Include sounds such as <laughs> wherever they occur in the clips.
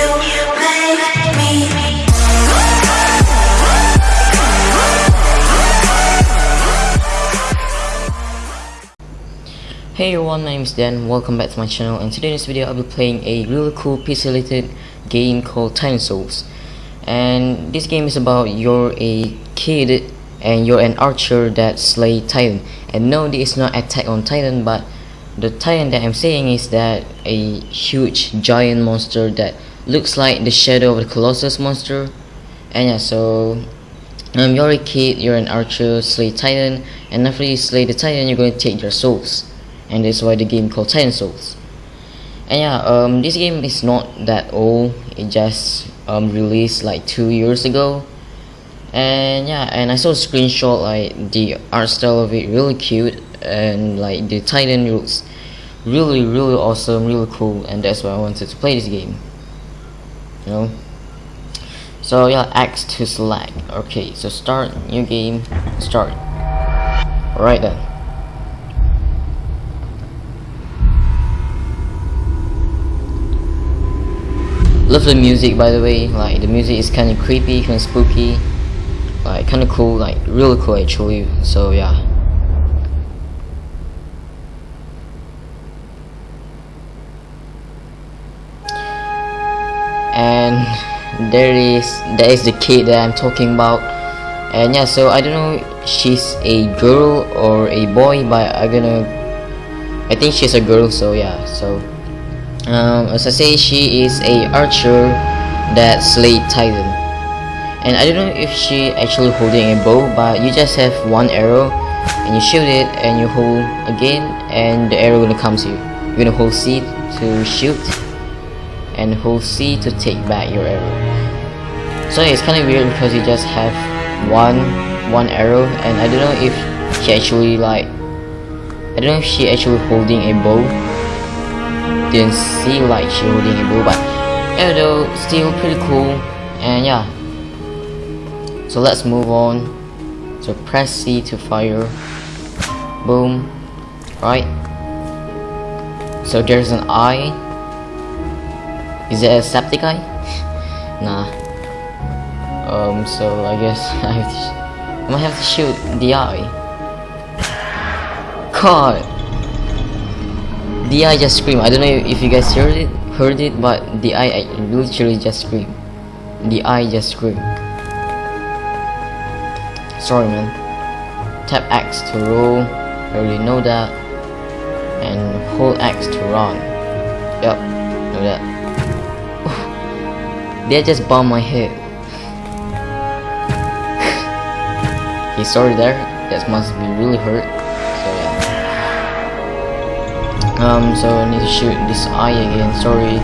Hey everyone, my name is Dan, welcome back to my channel. And today in this video I'll be playing a really cool pixelated game called Titan Souls. And this game is about you're a kid and you're an archer that slay Titan. And no this is not Attack on Titan but the Titan that I'm saying is that a huge giant monster that looks like the shadow of the Colossus monster and yeah so um, you're a kid, you're an archer, slay Titan and after you slay the Titan you're going to take their souls and that's why the game called Titan Souls. And yeah, um, this game is not that old. It just um, released like two years ago. And yeah, and I saw a screenshot like the art style of it really cute and like the Titan looks really really awesome, really cool, and that's why I wanted to play this game. You know. So yeah, X to select. Okay, so start new game, start. Alright then. love the music by the way like the music is kind of creepy kind of spooky like kind of cool like really cool actually so yeah and there is that is the kid that I'm talking about. And yeah so I don't know she's a girl or a boy but I'm gonna I think she's a girl so yeah so um, as I say she is a archer that slayed Titan. And I don't know if she actually holding a bow but you just have one arrow and you shoot it and you hold again and the arrow gonna come to you. You're gonna hold C to shoot and hold C to take back your arrow. So it's kind of weird because you just have one one arrow and I don't know if she actually like I don't know if she actually holding a bow. Didn't see like she holding a bow but although still pretty cool and yeah. So let's move on. So press C to fire. Boom. Right. So there's an eye is it a septic eye nah um so I guess <laughs> I have to I might have to shoot the eye God the eye just screamed. I don't know if you guys heard it, heard it, but the eye literally just screamed. The eye just screamed. Sorry, man. Tap X to roll. I already know that. And hold X to run. Yep, know that. They just bumped my head. He's sorry there. That must be really hurt. Um, so I need to shoot this eye again, sorry.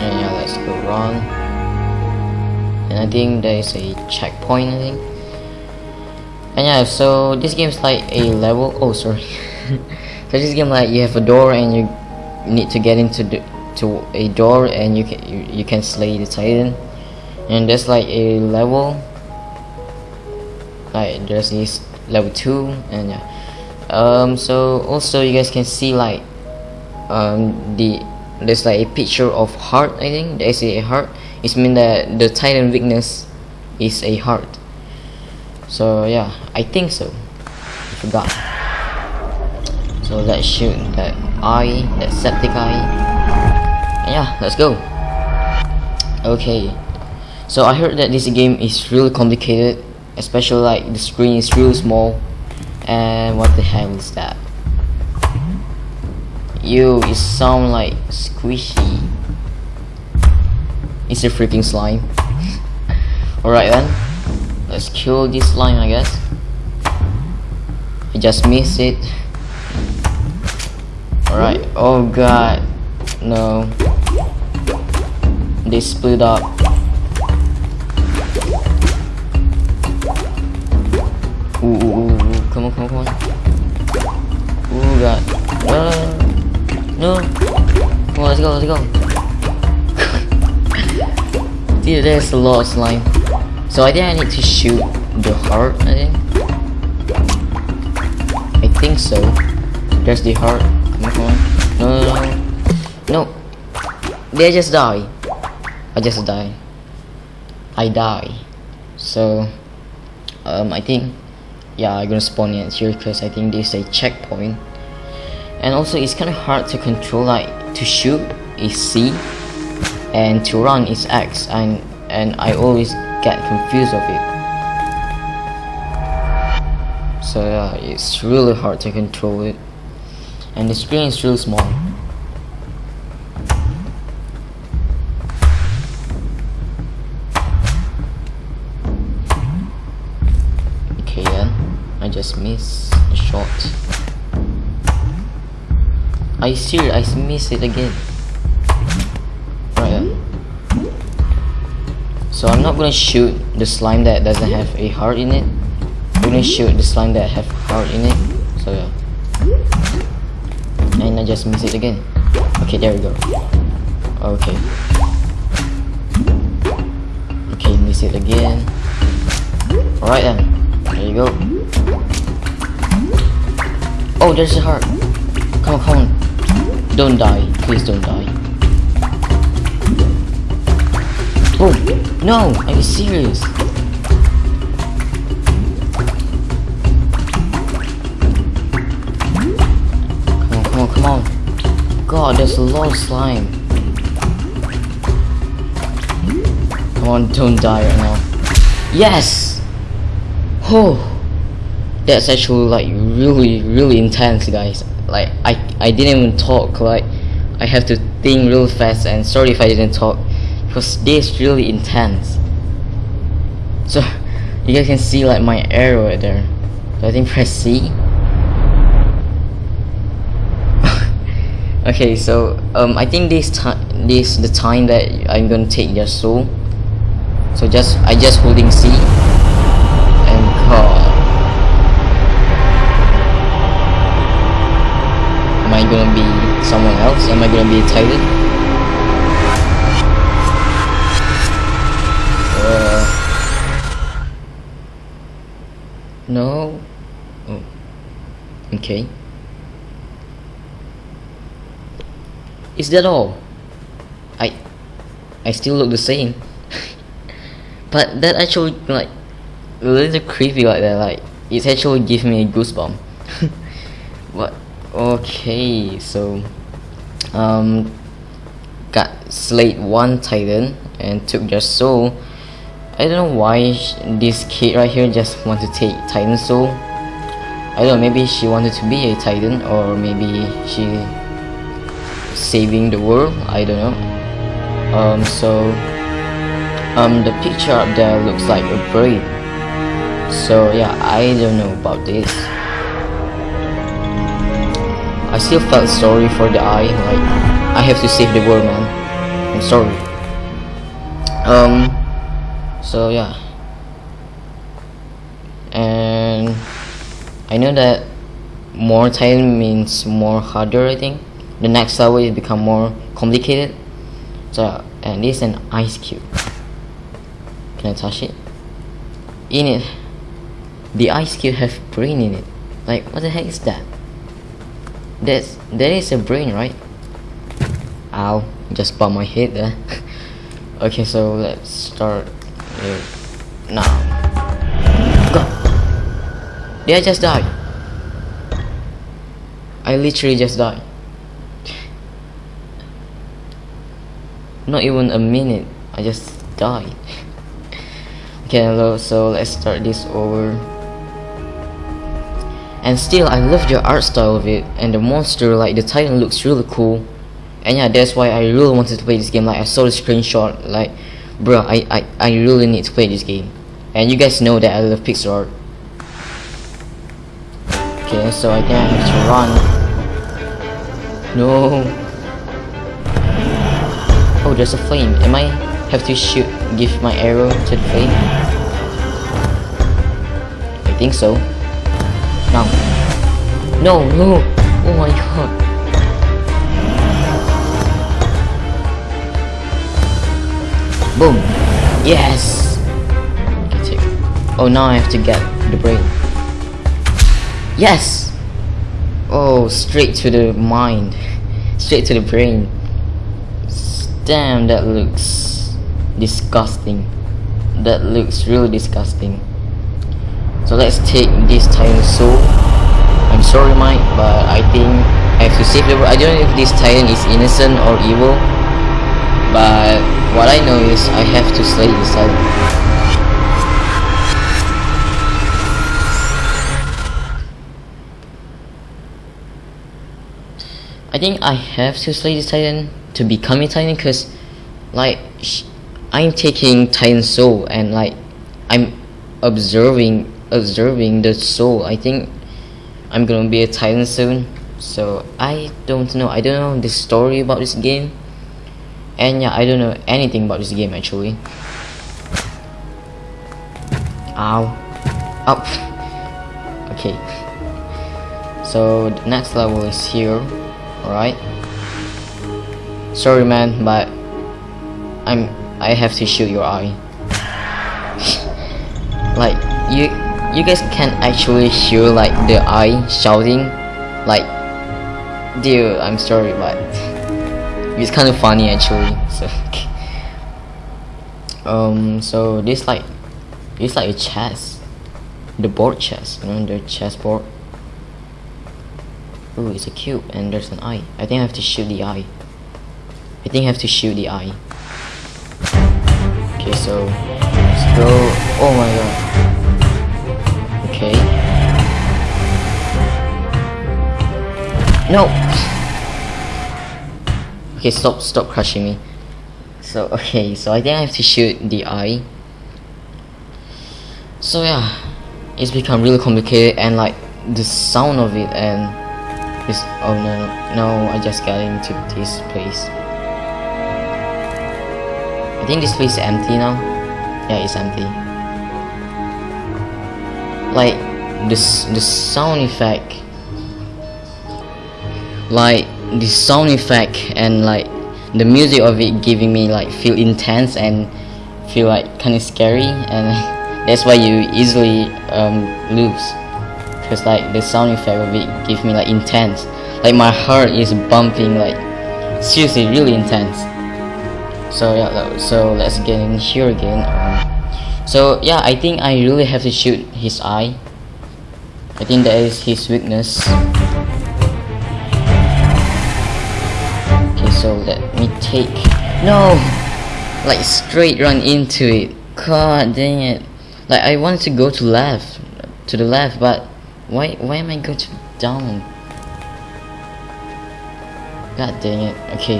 And yeah, let's go run. And I think there is a checkpoint, I think. And yeah, so this game is like a level, oh sorry. <laughs> so this game like you have a door and you need to get into the to a door and you can you, you can slay the titan. And there's like a level. Like there's this level 2 and yeah. Um so also you guys can see like um the there's like a picture of heart I think. There's a heart. It's means that the titan weakness is a heart. So yeah I think so. I forgot. So let's shoot that eye that septic eye yeah let's go okay so I heard that this game is really complicated especially like the screen is really small and what the hell is that? You, it sound like squishy. It's a freaking slime. <laughs> Alright then. Let's kill this slime I guess. I just missed it. Alright. Oh god. No. They split up. Ooh, ooh, ooh. Come on, come on, come on. Oh god. No, no, no. Come on, let's go, let's go. <laughs> Dude, there's a lot of slime. So I think I need to shoot the heart, I think. I think so. There's the heart. Come on, come on. No, no, no. No. I just die? I just die. I die. So, um, I think, yeah, I'm gonna spawn it here because I think this is a checkpoint. And also, it's kind of hard to control. Like to shoot is C, and to run is X, and and I always get confused of it. So yeah, it's really hard to control it, and the screen is really small. Missed a shot. I see, I miss it again. Right. So I'm not gonna shoot the slime that doesn't have a heart in it. I'm gonna shoot the slime that have heart in it. So yeah. And I just miss it again. Okay, there we go. Okay. Okay, miss it again. Alright then. There you go. Oh, there's a heart. Come on, come on. Don't die. Please don't die. Oh, no! Are you serious? Come on, come on, come on. God, there's a lot of slime. Come on, don't die right now. Yes! Oh! That's actually like really, really intense, guys. Like, I, I didn't even talk, like, I have to think real fast and sorry if I didn't talk because this is really intense. So <laughs> you guys can see like my arrow there. So I think press C? <laughs> Okay so um I think this time this the time that I'm gonna take their soul so just I just holding C else am I gonna be a Uh, no. Oh. Okay. Is that all? I I still look the same. <laughs> but that actually like a little creepy like that, like it's actually give me a goosebump. <laughs> what okay, so um got Slate one Titan and took their soul I don't know why this kid right here just want to take Titan soul. I don't know, maybe she wanted to be a Titan or maybe she saving the world. I don't know. Um, so um, the picture up there looks like a braid. So yeah, I don't know about this. I still felt sorry for the eye. Like I have to save the world, man. I'm sorry. Um so yeah. And I know that more time means more harder I think. The next level will become more complicated. So and this is an ice cube. Can I touch it? In it. The ice cube have brain in it. Like what the heck is that that's that is a brain right ow just bumped my head there <laughs> okay so let's start now. Go. Did I just die? I literally just died. Not even a minute. I just died. <laughs> okay, hello. So let's start this over. And still, I love the art style of it, and the monster, like the Titan, looks really cool. And yeah, that's why I really wanted to play this game. Like I saw the screenshot, like Bro, I, I, I really need to play this game. And you guys know that I love pixel art. Okay, so I think I have to run. No. Oh, there's a flame. Am I have to shoot, give my arrow to the flame? I think so. No. No, no. Oh my god. Boom. Yes. Oh, now I have to get the brain. Yes. Oh, straight to the mind. Straight to the brain. damn that looks disgusting that looks really disgusting so let's take this titan soul I'm sorry Mike but I think I have to save the world. I don't know if this titan is innocent or evil but what I know is I have to slay this titan I think I have to slay this titan to become a titan because like I'm taking titan soul and like I'm observing observing the soul. I think I'm gonna be a titan soon so I don't know. I don't know the story about this game. And yeah I don't know anything about this game actually. Ow. Up okay. So the next level is here. Alright. Sorry man but I'm I have to shoot your eye. <laughs> Like you you guys can actually hear like the eye shouting like dude I'm sorry but it's kind of funny actually <laughs> so um so this like it's like a chess the board chess you know the chess board Ooh, it's a cube and there's an eye. I think I have to shoot the eye. I think I have to shoot the eye. Okay, so let's go. Oh my god. Okay. No. Okay, stop, stop crushing me. So <laughs> okay, so I think I have to shoot the eye. So yeah, it's become really complicated and like the sound of it and this oh no no I just got into this place I think this place is empty now yeah it's empty like this the sound effect. Like the sound effect and like the music of it giving me like feel intense and feel like kind of scary and <laughs> that's why you easily um, lose. Because like the sound effect of it give me like intense. Like my heart is bumping like seriously really intense. So yeah so let's get in here again. Um, so yeah I think I really have to shoot his eye I think that is his weakness okay so let me take no like straight run into it god dang it like I wanted to go to left to the left but why why am I going to down? God dang it. Okay.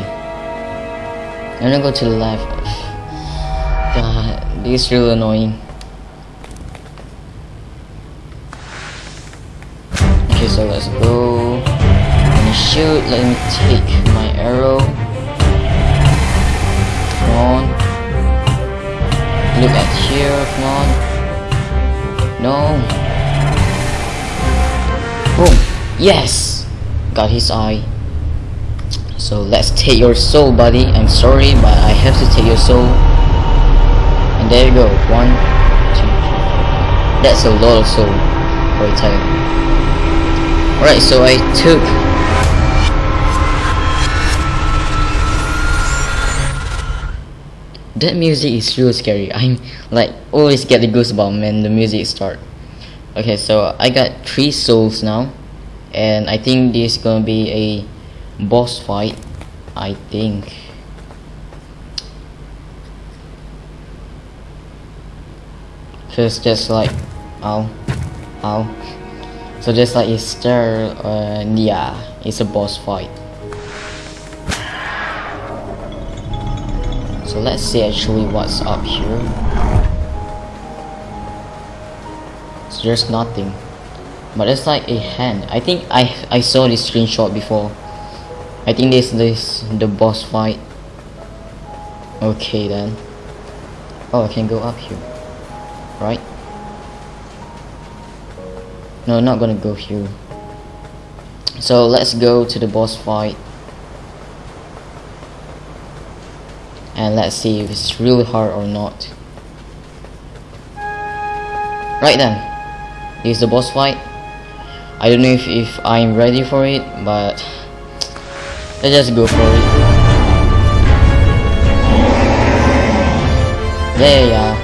I'm gonna go to the left. <laughs> God, this is really annoying. Okay, so let's go. Let me shoot. Let me take my arrow. Come on. Look at here. Come on. No. Boom. Yes! Got his eye. So let's take your soul, buddy. I'm sorry, but I have to take your soul. There you go. One, two. That's a lot of soul for a. Alright, so I took that music is real scary. <laughs> I'm like always get the goosebumps when the music start okay so I got three souls now and I think this is gonna be a boss fight I think because just like ow ow so just like Easter uh, yeah it's a boss fight. So let's see actually what's up here. There's nothing. But it's like a hand. I think I I saw this screenshot before. I think this this the boss fight. Okay then. Oh I can go up here right? No not gonna go here. So let's go to the boss fight. And let's see if it's really hard or not. Right then. Is the boss fight. I don't know if, if I'm ready for it but let's just go for it. Yeah, yeah,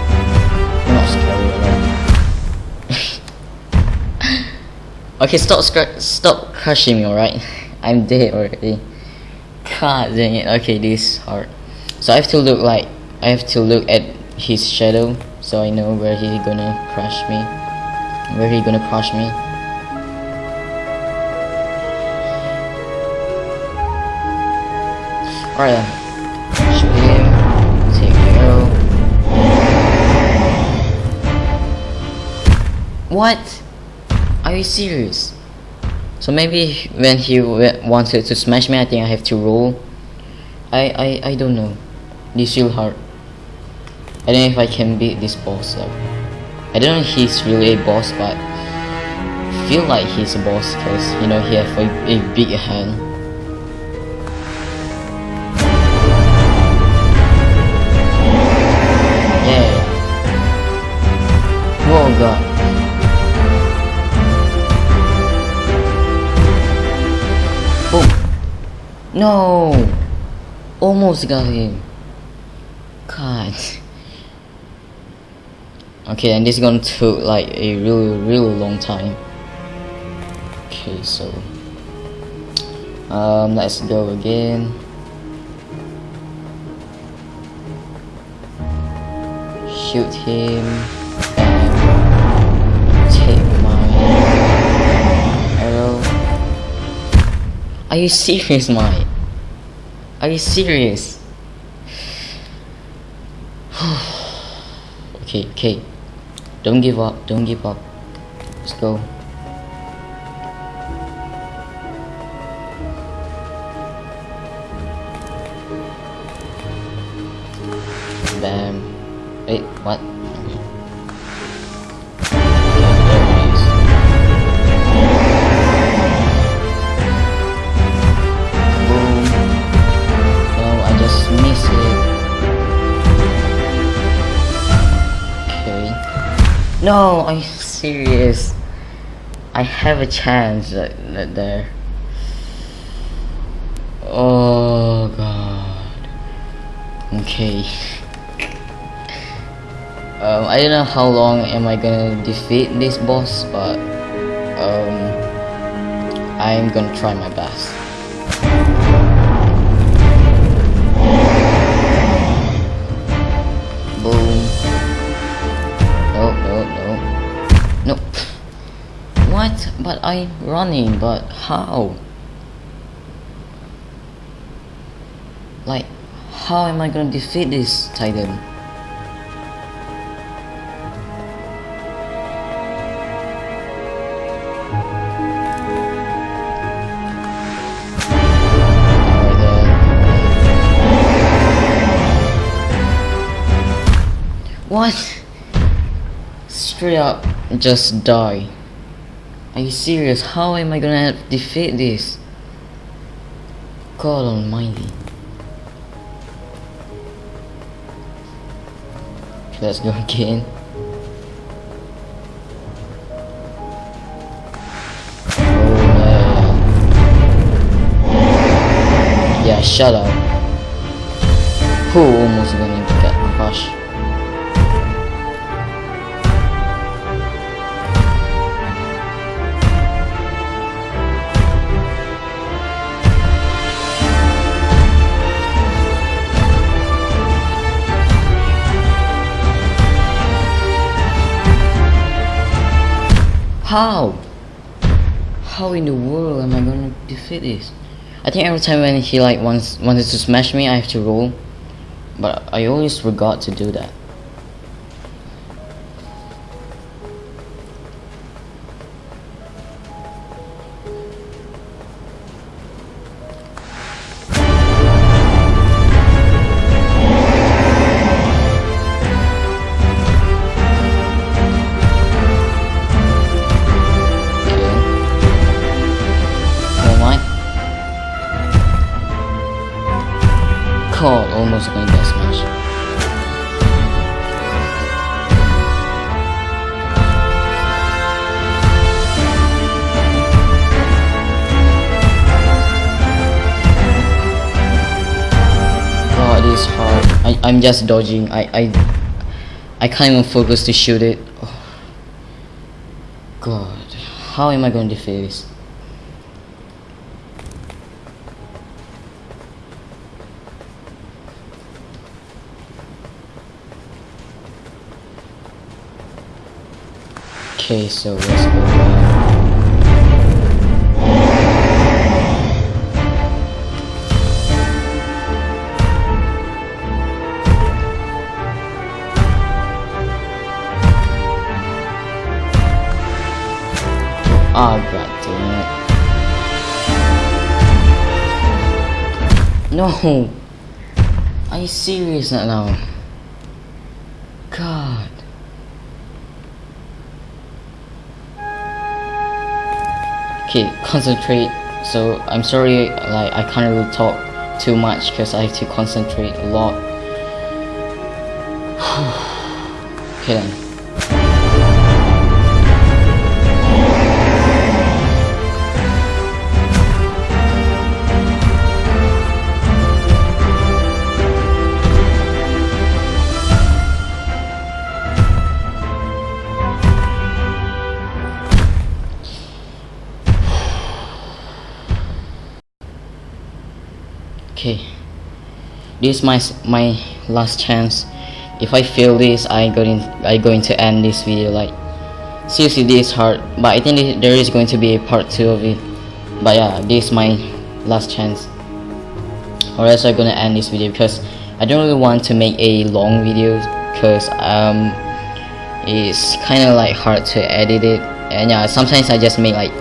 okay, stop stop crushing me, alright? <laughs> I'm dead already. God dang it. Okay, this is hard. So I have to look like I have to look at his shadow so I know where he's gonna crush me. Where he gonna crush me. Alright then. Him. Take. What? Are you serious? So maybe when he wanted to smash me, I think I have to roll. I I, I don't know. This is real hard. I don't know if I can beat this boss. I don't know if he's really a boss, but I feel like he's a boss because you know he has a, a big hand. No. Almost got him. God. Okay, and this is gonna take like a really, really long time. Okay, so um, let's go again. Shoot him. Change my. Hello. Are you serious, Mike? Are you serious? <sighs> okay, okay. Don't give up, don't give up. Let's go. No, you serious? I have a chance that, that there. Oh god. Okay. um, I don't know how long am I gonna defeat this boss, but um, I'm gonna try my best. But I'm running, but how? Like, how am I gonna defeat this titan? What? Straight up, just die. Are you serious? How am I gonna defeat this? God almighty. Let's go again. Yeah, shut up. Who almost gonna get crushed? How? How in the world am I gonna defeat this? I think every time when he like wants wanted to smash me, I have to roll. But I always forgot to do that. I'm just dodging. I, I, I can't even focus to shoot it. Oh. God, how am I going to defeat this? Okay, so let's go No! Are you serious now? God. Okay, concentrate. So I'm sorry like I can't really talk too much because I have to concentrate a lot. <sighs> okay then. This is my my last chance. If I fail this I going I going to end this video like seriously this is hard but I think there is going to be a part 2 of it. But yeah this is my last chance. Or else I'm gonna end this video because I don't really want to make a long video because um it's kind of like hard to edit it. And yeah sometimes I just make like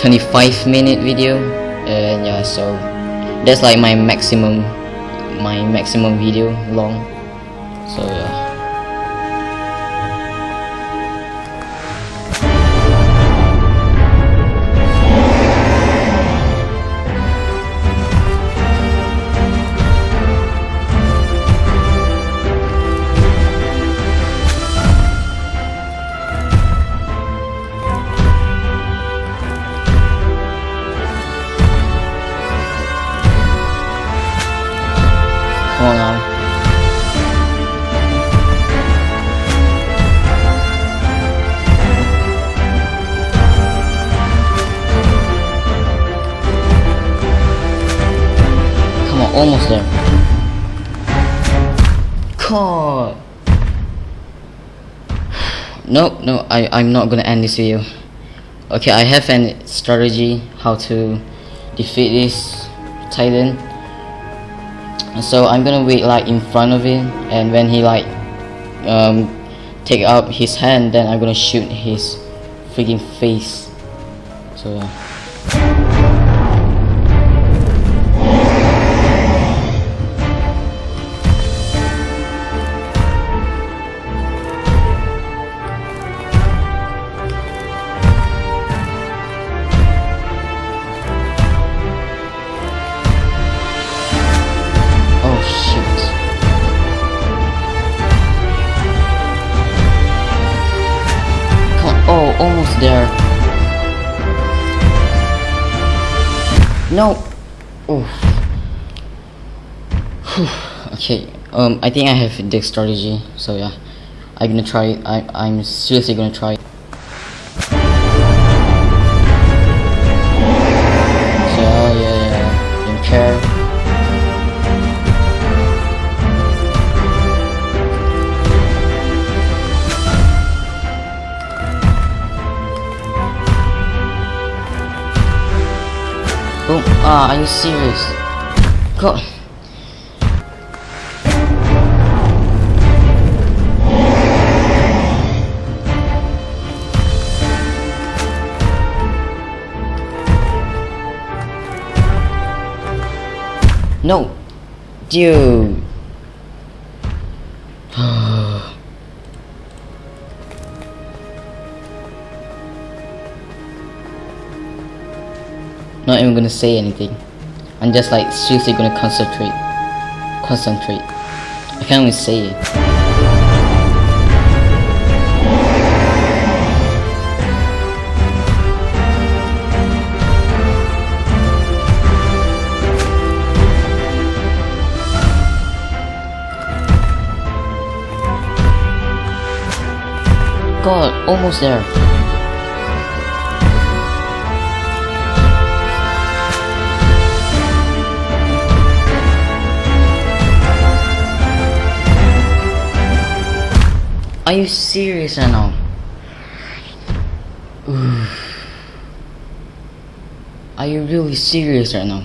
25 minute video. And yeah so that's like my maximum my maximum video long. So yeah No, no, I, I'm not gonna end this video. Okay, I have a strategy how to defeat this titan. So I'm gonna wait like in front of him and when he like um, take up his hand then I'm gonna shoot his freaking face. So almost there. No. Oof. <sighs> Okay. Um, I think I have the strategy. So yeah, I'm gonna try. I I'm seriously gonna try. Are you serious? God. No. Dude. Not even gonna say anything. I'm just like seriously gonna concentrate. Concentrate. I can't even say it. god, almost there. Are you serious right now? Are you really serious right now?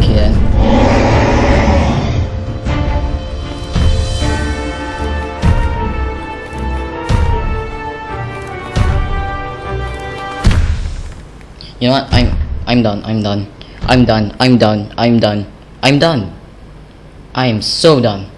Okay. You know what? I'm I'm done. I'm done. I'm done. I'm done. I'm done. I'm done. I am so done.